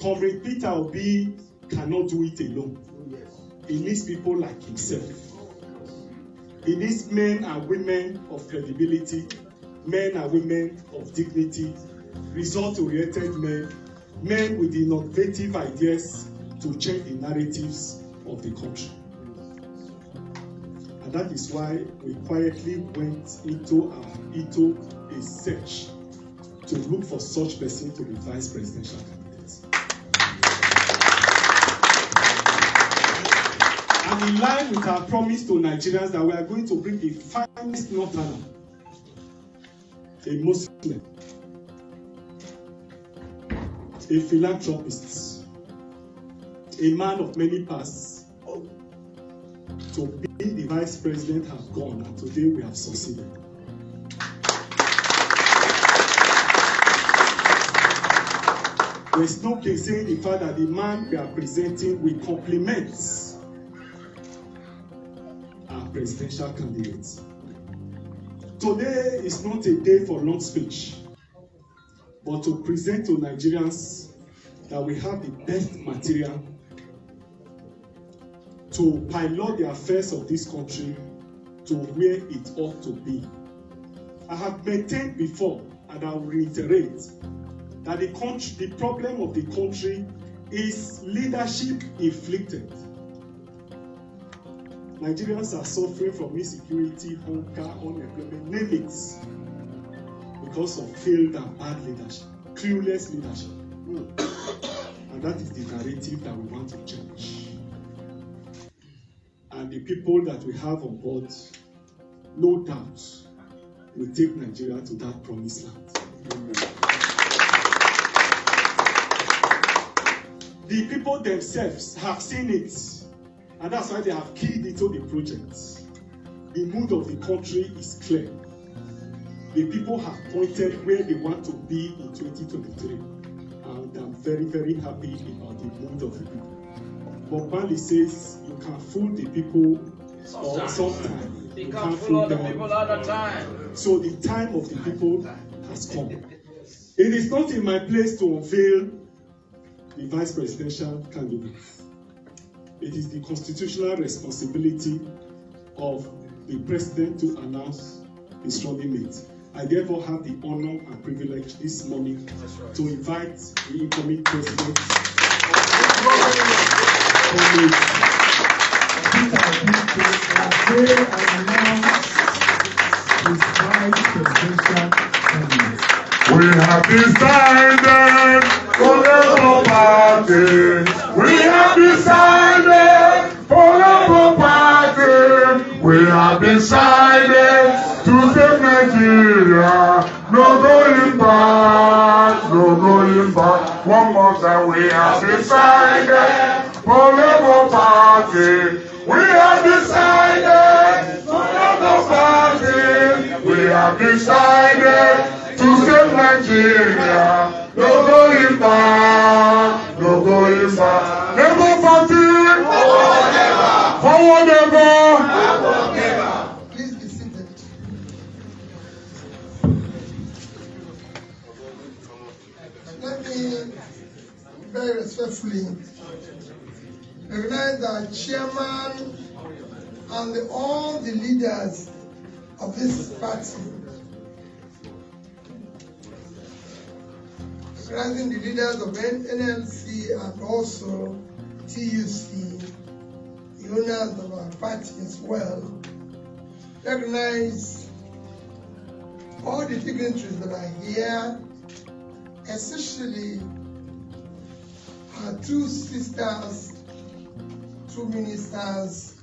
Comrade Peter Obi cannot do it alone. He needs people like himself. He needs men and women of credibility, men and women of dignity, result-oriented men, men with innovative ideas to change the narratives of the country. And that is why we quietly went into our into a search to look for such person to be vice presidential candidate. And in line with our promise to Nigerians that we are going to bring the finest northerner, a Muslim, a philanthropist, a man of many pasts, to be the vice president have gone, and today we have succeeded. There is no case saying the fact that the man we are presenting will complement presidential candidates. Today is not a day for long speech, but to present to Nigerians that we have the best material to pilot the affairs of this country to where it ought to be. I have maintained before, and I will reiterate, that the country, the problem of the country is leadership inflicted. Nigerians are suffering from insecurity, hunger, unemployment, name it, because of failed and bad leadership, clueless leadership. Hmm. And that is the narrative that we want to change. And the people that we have on board, no doubt, will take Nigeria to that promised land. The people themselves have seen it, and that's why they have keyed into the project. The mood of the country is clear. The people have pointed where they want to be in 2023, and I'm very, very happy about the mood of the people. Bob Marley says you can fool the people or sometimes You you fool fool the people all the time. So the time of the people has come. It is not in my place to unveil the vice presidential candidate. It is the constitutional responsibility of the president to announce his running mate. I therefore have the honor and privilege this morning to invite the incoming president, Comrade Peter Obi to unveil and announce his vice presidential candidate. We have decided for the Party. We have decided to save Nigeria. No going back, no going back. One more time, we have decided for Labour Party. We have decided for Labour Party. We have decided to save Nigeria. No going back, back. Labour Party. Forward ever. Please be seated. Let me very respectfully recognize the chairman and all the leaders of this party. Recognizing the leaders of NLC and also TUC, the owners of our party as well recognize all the dignitaries that are here, especially our two sisters, two ministers